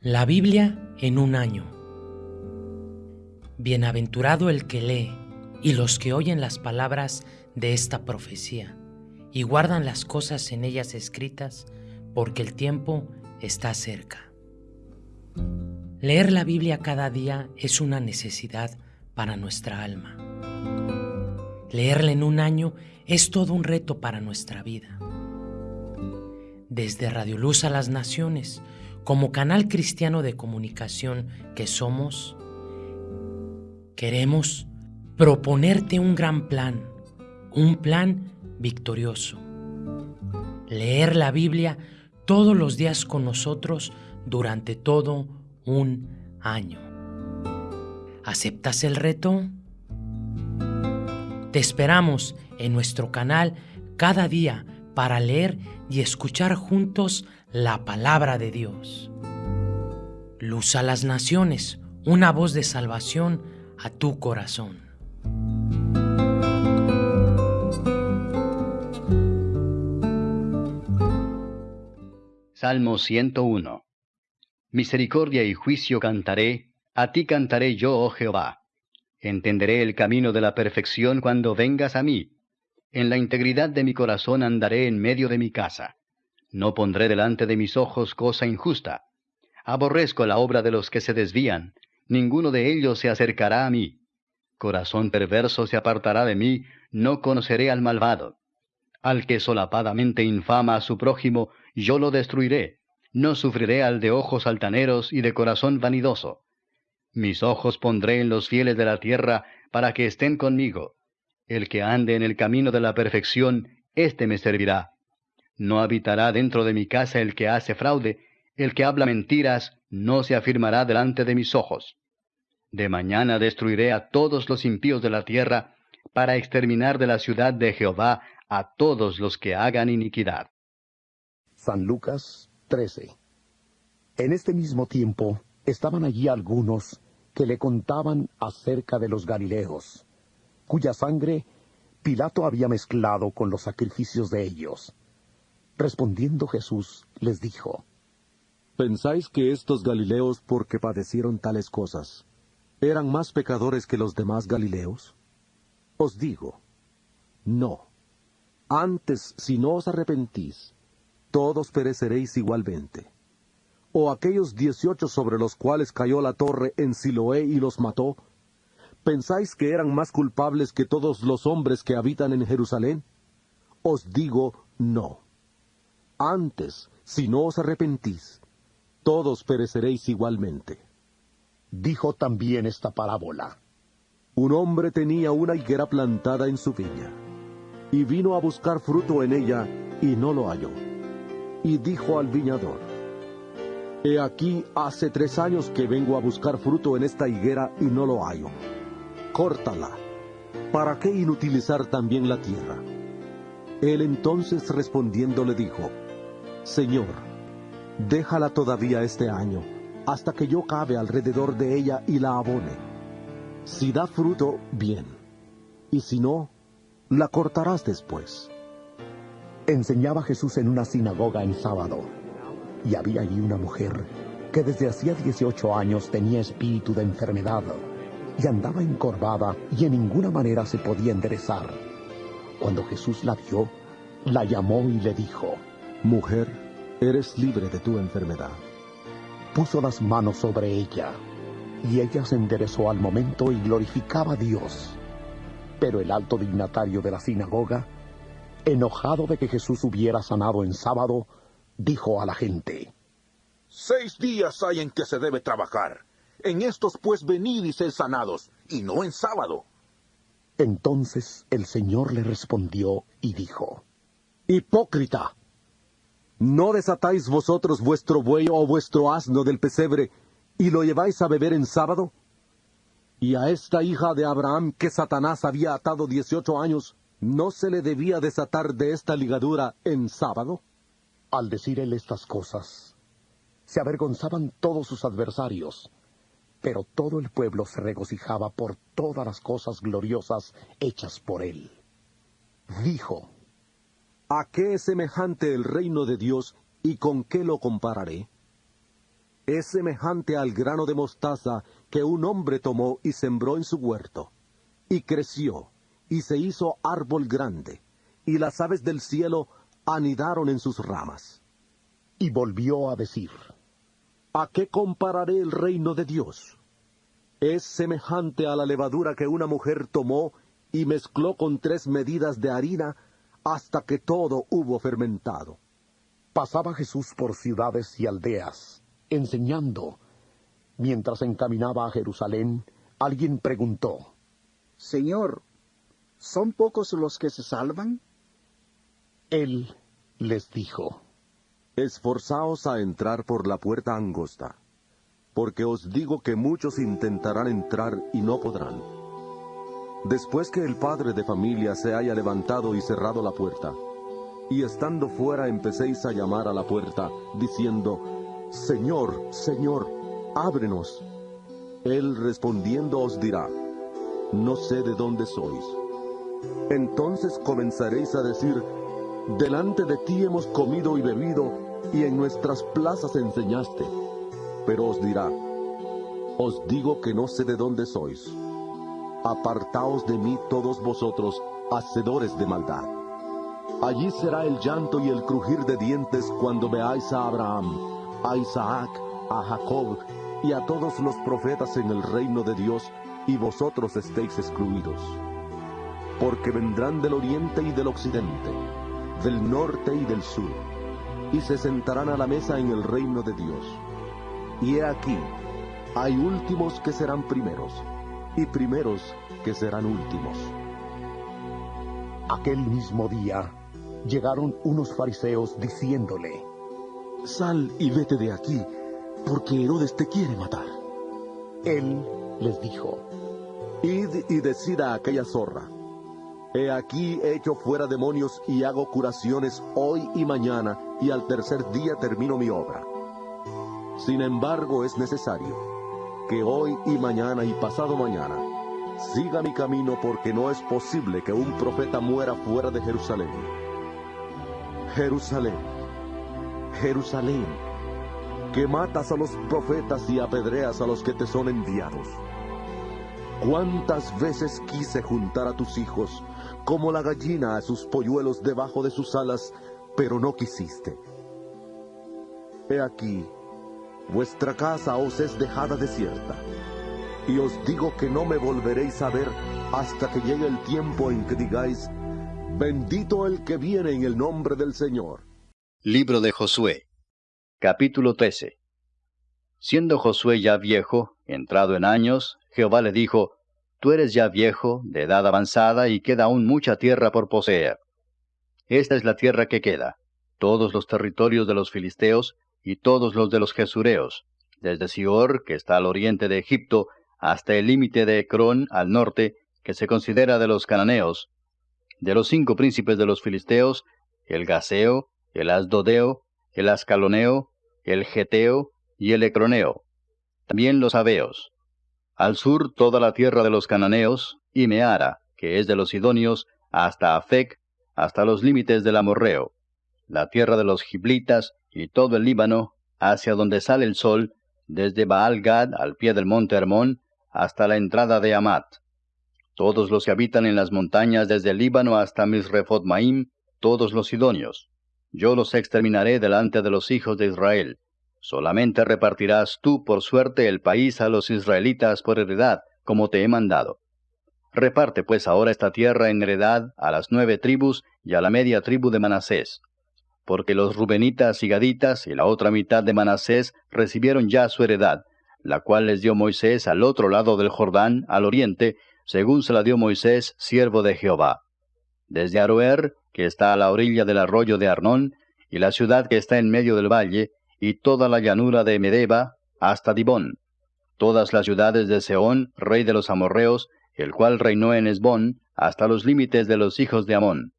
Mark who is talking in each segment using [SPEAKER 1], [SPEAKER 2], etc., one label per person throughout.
[SPEAKER 1] La Biblia en un año. Bienaventurado el que lee y los que oyen las palabras de esta profecía y guardan las cosas en ellas escritas, porque el tiempo está cerca. Leer la Biblia cada día es una necesidad para nuestra alma. Leerla en un año es todo un reto para nuestra vida. Desde Radio Luz a las Naciones, como canal cristiano de comunicación que somos, queremos proponerte un gran plan, un plan victorioso. Leer la Biblia todos los días con nosotros durante todo un año. ¿Aceptas el reto? Te esperamos en nuestro canal cada día para leer y escuchar juntos la palabra de Dios. Luz a las naciones, una voz de salvación a tu corazón.
[SPEAKER 2] Salmo 101 Misericordia y juicio cantaré, a ti cantaré yo, oh Jehová. Entenderé el camino de la perfección cuando vengas a mí. En la integridad de mi corazón andaré en medio de mi casa. No pondré delante de mis ojos cosa injusta. Aborrezco la obra de los que se desvían, ninguno de ellos se acercará a mí. Corazón perverso se apartará de mí, no conoceré al malvado. Al que solapadamente infama a su prójimo, yo lo destruiré. No sufriré al de ojos altaneros y de corazón vanidoso. Mis ojos pondré en los fieles de la tierra, para que estén conmigo. El que ande en el camino de la perfección, éste me servirá. No habitará dentro de mi casa el que hace fraude, el que habla mentiras, no se afirmará delante de mis ojos. De mañana destruiré a todos los impíos de la tierra, para exterminar de la ciudad de Jehová a todos los que hagan iniquidad.
[SPEAKER 3] San Lucas 13 En este mismo tiempo estaban allí algunos que le contaban acerca de los Galileos, cuya sangre Pilato había mezclado con los sacrificios de ellos. Respondiendo Jesús, les dijo,
[SPEAKER 4] ¿Pensáis que estos Galileos, porque padecieron tales cosas, eran más pecadores que los demás Galileos? Os digo, no. Antes, si no os arrepentís, todos pereceréis igualmente. O aquellos dieciocho sobre los cuales cayó la torre en Siloé y los mató, ¿pensáis que eran más culpables que todos los hombres que habitan en Jerusalén? Os digo, no antes, si no os arrepentís, todos pereceréis igualmente.
[SPEAKER 3] Dijo también esta parábola.
[SPEAKER 4] Un hombre tenía una higuera plantada en su viña, y vino a buscar fruto en ella, y no lo halló. Y dijo al viñador, He aquí hace tres años que vengo a buscar fruto en esta higuera y no lo hallo. Córtala. ¿Para qué inutilizar también la tierra? Él entonces respondiendo le dijo, Señor, déjala todavía este año, hasta que yo cabe alrededor de ella y la abone. Si da fruto, bien, y si no, la cortarás después.
[SPEAKER 3] Enseñaba Jesús en una sinagoga en sábado, y había allí una mujer que desde hacía 18 años tenía espíritu de enfermedad, y andaba encorvada y en ninguna manera se podía enderezar. Cuando Jesús la vio, la llamó y le dijo,
[SPEAKER 4] Mujer, eres libre de tu enfermedad.
[SPEAKER 3] Puso las manos sobre ella, y ella se enderezó al momento y glorificaba a Dios. Pero el alto dignatario de la sinagoga, enojado de que Jesús hubiera sanado en sábado, dijo a la gente,
[SPEAKER 5] Seis días hay en que se debe trabajar. En estos pues venid y sed sanados, y no en sábado.
[SPEAKER 3] Entonces el Señor le respondió y dijo,
[SPEAKER 4] Hipócrita, ¿No desatáis vosotros vuestro buey o vuestro asno del pesebre y lo lleváis a beber en sábado? Y a esta hija de Abraham que Satanás había atado dieciocho años, ¿no se le debía desatar de esta ligadura en sábado?
[SPEAKER 3] Al decir él estas cosas, se avergonzaban todos sus adversarios, pero todo el pueblo se regocijaba por todas las cosas gloriosas hechas por él. Dijo,
[SPEAKER 4] ¿A qué es semejante el reino de Dios y con qué lo compararé? es semejante al grano de mostaza que un hombre tomó y sembró en su huerto, y creció, y se hizo árbol grande, y las aves del cielo anidaron en sus ramas.
[SPEAKER 3] Y volvió a decir,
[SPEAKER 4] ¿A qué compararé el reino de Dios? Es semejante a la levadura que una mujer tomó y mezcló con tres medidas de harina hasta que todo hubo fermentado.
[SPEAKER 3] Pasaba Jesús por ciudades y aldeas, enseñando. Mientras encaminaba a Jerusalén, alguien preguntó,
[SPEAKER 6] Señor, ¿son pocos los que se salvan?
[SPEAKER 3] Él les dijo,
[SPEAKER 4] Esforzaos a entrar por la puerta angosta, porque os digo que muchos intentarán entrar y no podrán. Después que el padre de familia se haya levantado y cerrado la puerta, y estando fuera empecéis a llamar a la puerta, diciendo, Señor, Señor, ábrenos. Él respondiendo os dirá, No sé de dónde sois. Entonces comenzaréis a decir, Delante de ti hemos comido y bebido, y en nuestras plazas enseñaste. Pero os dirá, Os digo que no sé de dónde sois. Apartaos de mí todos vosotros, hacedores de maldad. Allí será el llanto y el crujir de dientes cuando veáis a Abraham, a Isaac, a Jacob y a todos los profetas en el reino de Dios, y vosotros estéis excluidos. Porque vendrán del oriente y del occidente, del norte y del sur, y se sentarán a la mesa en el reino de Dios. Y he aquí, hay últimos que serán primeros, y primeros que serán últimos.
[SPEAKER 3] Aquel mismo día llegaron unos fariseos diciéndole,
[SPEAKER 4] Sal y vete de aquí, porque Herodes te quiere matar.
[SPEAKER 3] Él les dijo,
[SPEAKER 4] Id y decid a aquella zorra, He aquí echo fuera demonios y hago curaciones hoy y mañana, y al tercer día termino mi obra. Sin embargo, es necesario que hoy y mañana y pasado mañana siga mi camino porque no es posible que un profeta muera fuera de Jerusalén. Jerusalén, Jerusalén, que matas a los profetas y apedreas a los que te son enviados. ¿Cuántas veces quise juntar a tus hijos como la gallina a sus polluelos debajo de sus alas, pero no quisiste? He aquí, vuestra casa os es dejada desierta, y os digo que no me volveréis a ver hasta que llegue el tiempo en que digáis, bendito el que viene en el nombre del Señor.
[SPEAKER 2] Libro de Josué, capítulo 13. Siendo Josué ya viejo, entrado en años, Jehová le dijo, Tú eres ya viejo, de edad avanzada, y queda aún mucha tierra por poseer. Esta es la tierra que queda, todos los territorios de los filisteos, y todos los de los jesureos, desde Sior, que está al oriente de Egipto, hasta el límite de Ecrón al norte, que se considera de los cananeos, de los cinco príncipes de los filisteos, el Gaseo, el Asdodeo, el Ascaloneo, el Geteo y el Ecroneo, también los Abeos. Al sur toda la tierra de los cananeos, y Meara, que es de los Sidonios, hasta Afec, hasta los límites del Amorreo, la tierra de los Giblitas y todo el Líbano, hacia donde sale el sol, desde Baal Gad al pie del monte Hermón, hasta la entrada de Amat. Todos los que habitan en las montañas desde el Líbano hasta Misrefot Maim, todos los sidonios. Yo los exterminaré delante de los hijos de Israel. Solamente repartirás tú por suerte el país a los israelitas por heredad, como te he mandado. Reparte pues ahora esta tierra en heredad a las nueve tribus y a la media tribu de Manasés. Porque los rubenitas y gaditas y la otra mitad de Manasés recibieron ya su heredad, la cual les dio Moisés al otro lado del Jordán, al oriente, según se la dio Moisés, siervo de Jehová. Desde Aroer, que está a la orilla del arroyo de Arnón, y la ciudad que está en medio del valle, y toda la llanura de Medeba, hasta Dibón, todas las ciudades de Seón, rey de los amorreos, el cual reinó en Esbón, hasta los límites de los hijos de Amón,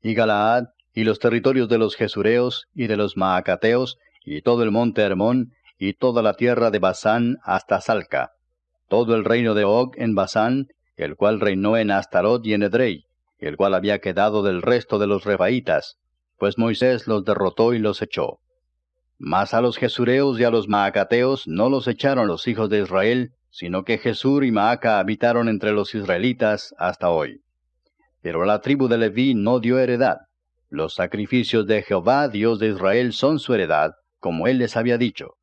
[SPEAKER 2] y Galaad, y los territorios de los Jesureos, y de los Maacateos, y todo el monte Hermón, y toda la tierra de Basán hasta Salca, todo el reino de Og en Basán, el cual reinó en Astarot y en Edrei, el cual había quedado del resto de los Rebaítas, pues Moisés los derrotó y los echó. Mas a los jesureos y a los maacateos no los echaron los hijos de Israel, sino que Jesur y Maaca habitaron entre los israelitas hasta hoy. Pero la tribu de Leví no dio heredad. Los sacrificios de Jehová, Dios de Israel, son su heredad, como él les había dicho.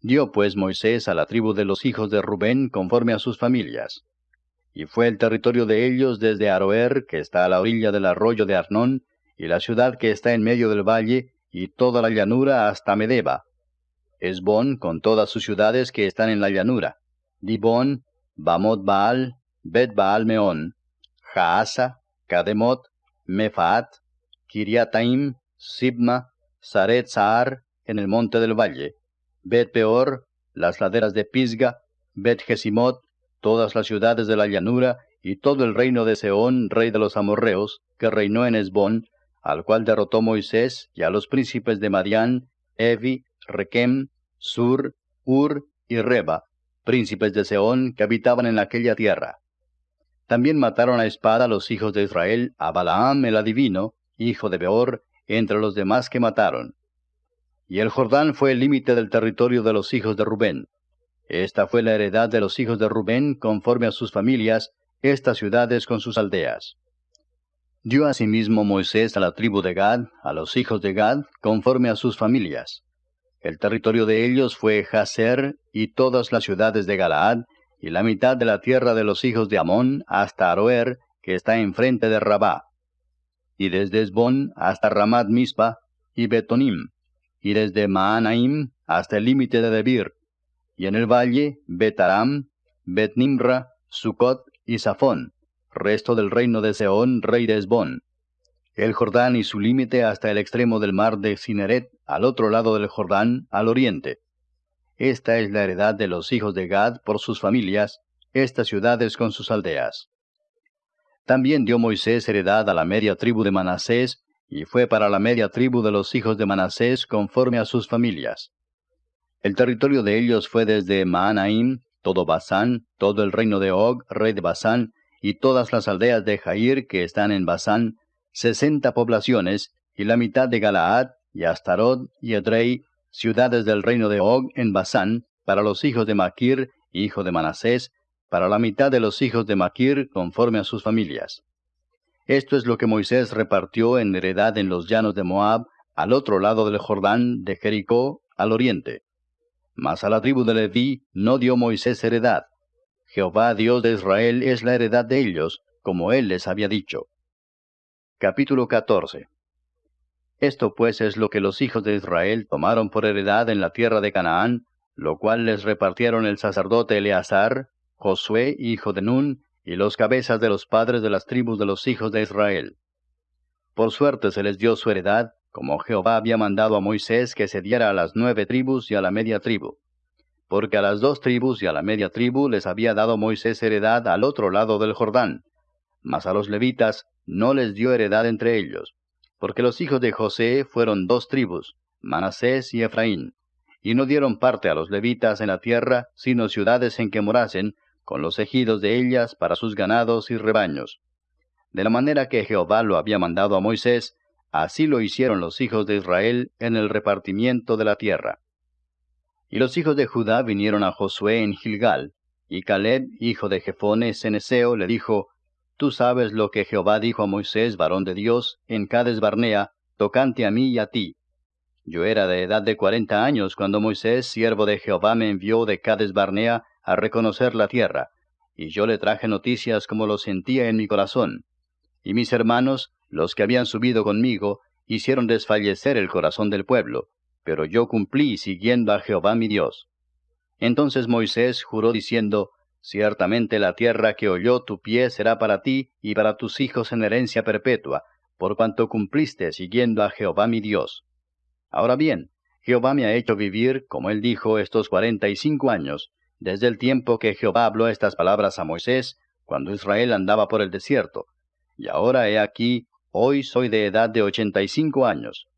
[SPEAKER 2] Dio pues Moisés a la tribu de los hijos de Rubén conforme a sus familias. Y fue el territorio de ellos desde Aroer, que está a la orilla del arroyo de Arnón, y la ciudad que está en medio del valle, y toda la llanura hasta Medeba. Esbón con todas sus ciudades que están en la llanura. Dibón, Bamot Baal, Bet Baal Meón, Jaasa, Kademot, Mefaat, Kiriataim, Sibma, Saret Saar, en el monte del valle, Bet Peor, las laderas de Pisga, Bet Gesimot, todas las ciudades de la llanura, y todo el reino de Seón, rey de los amorreos, que reinó en Esbón, al cual derrotó Moisés, y a los príncipes de Madián, Evi, Requem, Sur, Ur y Reba, príncipes de Seón que habitaban en aquella tierra. También mataron a espada los hijos de Israel a Balaam el adivino, hijo de Beor, entre los demás que mataron. Y el Jordán fue el límite del territorio de los hijos de Rubén. Esta fue la heredad de los hijos de Rubén conforme a sus familias, estas ciudades con sus aldeas. Dio asimismo Moisés a la tribu de Gad, a los hijos de Gad, conforme a sus familias. El territorio de ellos fue Jaser y todas las ciudades de Galaad, y la mitad de la tierra de los hijos de Amón hasta Aroer, que está enfrente de Rabá, y desde Esbón hasta Ramat Mispa y Betonim, y desde Maanaim hasta el límite de Debir, y en el valle Betaram, Betnimra, Sucot y Safón, resto del reino de Seón, rey de Esbón, el Jordán y su límite hasta el extremo del mar de Cineret, al otro lado del Jordán, al oriente. Esta es la heredad de los hijos de Gad por sus familias, estas ciudades con sus aldeas. También dio Moisés heredad a la media tribu de Manasés, y fue para la media tribu de los hijos de Manasés conforme a sus familias. El territorio de ellos fue desde Maanaim, todo Basán, todo el reino de Og, rey de Basán, y todas las aldeas de Jair que están en Basán, sesenta poblaciones, y la mitad de Galaad, y Astarot, y Edrei, ciudades del reino de Og en Basán, para los hijos de Maquir, hijo de Manasés, para la mitad de los hijos de Maquir, conforme a sus familias. Esto es lo que Moisés repartió en heredad en los llanos de Moab, al otro lado del Jordán, de Jericó, al oriente. Mas a la tribu de Leví no dio Moisés heredad. Jehová Dios de Israel es la heredad de ellos, como él les había dicho. Capítulo 14 Esto pues es lo que los hijos de Israel tomaron por heredad en la tierra de Canaán, lo cual les repartieron el sacerdote Eleazar, Josué, hijo de Nun, y los cabezas de los padres de las tribus de los hijos de Israel. Por suerte se les dio su heredad, como Jehová había mandado a Moisés que se diera a las nueve tribus y a la media tribu. Porque a las dos tribus y a la media tribu les había dado Moisés heredad al otro lado del Jordán, mas a los levitas no les dio heredad entre ellos, porque los hijos de José fueron dos tribus, Manasés y Efraín, y no dieron parte a los levitas en la tierra, sino ciudades en que morasen, con los ejidos de ellas para sus ganados y rebaños. De la manera que Jehová lo había mandado a Moisés, así lo hicieron los hijos de Israel en el repartimiento de la tierra. Y los hijos de Judá vinieron a Josué en Gilgal, y Caleb, hijo de Jefone Ceneseo, le dijo, Tú sabes lo que Jehová dijo a Moisés, varón de Dios, en Cades Barnea, tocante a mí y a ti. Yo era de edad de cuarenta años cuando Moisés, siervo de Jehová, me envió de Cades Barnea a reconocer la tierra, y yo le traje noticias como lo sentía en mi corazón. Y mis hermanos, los que habían subido conmigo, hicieron desfallecer el corazón del pueblo, pero yo cumplí siguiendo a Jehová mi Dios. Entonces Moisés juró diciendo, Ciertamente la tierra que oyó tu pie será para ti y para tus hijos en herencia perpetua, por cuanto cumpliste siguiendo a Jehová mi Dios. Ahora bien, Jehová me ha hecho vivir, como él dijo, estos cuarenta y cinco años, desde el tiempo que Jehová habló estas palabras a Moisés, cuando Israel andaba por el desierto. Y ahora he aquí, hoy soy de edad de ochenta y cinco años.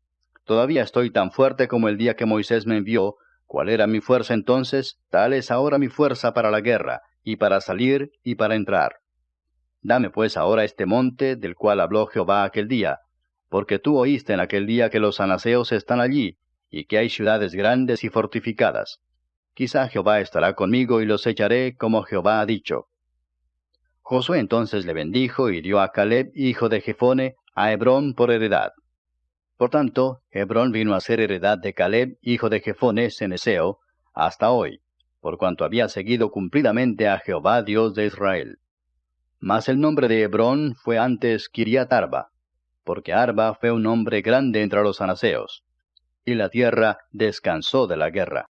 [SPEAKER 2] Todavía estoy tan fuerte como el día que Moisés me envió, cuál era mi fuerza entonces, tal es ahora mi fuerza para la guerra, y para salir y para entrar. Dame pues ahora este monte del cual habló Jehová aquel día, porque tú oíste en aquel día que los anaseos están allí, y que hay ciudades grandes y fortificadas. Quizá Jehová estará conmigo y los echaré como Jehová ha dicho. Josué entonces le bendijo y dio a Caleb, hijo de Jefone, a Hebrón por heredad. Por tanto, Hebrón vino a ser heredad de Caleb, hijo de Jefone, ceneseo, hasta hoy, por cuanto había seguido cumplidamente a Jehová Dios de Israel. Mas el nombre de Hebrón fue antes Kiriat Arba, porque Arba fue un hombre grande entre los anaseos, y la tierra descansó de la guerra.